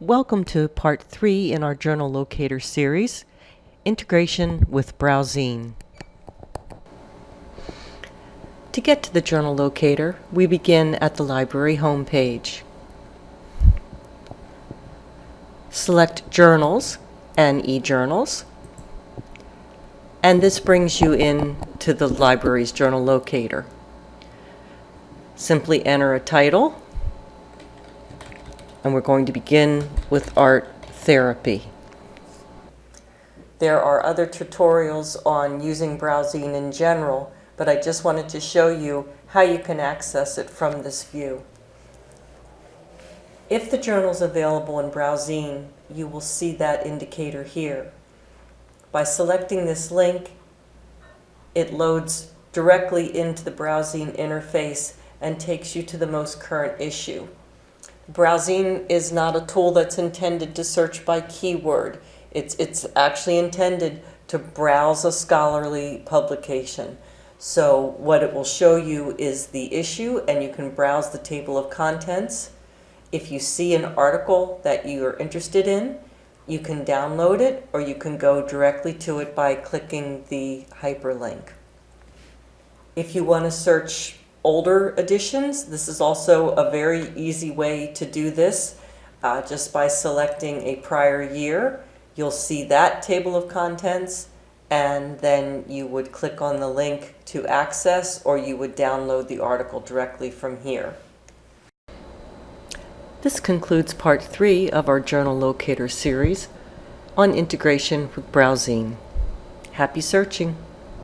Welcome to part three in our journal locator series, integration with BrowZine. To get to the journal locator, we begin at the library homepage. Select Journals and e-journals, and this brings you in to the library's journal locator. Simply enter a title and we're going to begin with art therapy. There are other tutorials on using BrowZine in general, but I just wanted to show you how you can access it from this view. If the journal is available in BrowZine, you will see that indicator here. By selecting this link, it loads directly into the BrowZine interface and takes you to the most current issue. BrowZine is not a tool that's intended to search by keyword. It's, it's actually intended to browse a scholarly publication. So what it will show you is the issue and you can browse the table of contents. If you see an article that you are interested in, you can download it or you can go directly to it by clicking the hyperlink. If you want to search older editions. This is also a very easy way to do this. Uh, just by selecting a prior year, you'll see that table of contents and then you would click on the link to access or you would download the article directly from here. This concludes part three of our journal locator series on integration with BrowZine. Happy searching!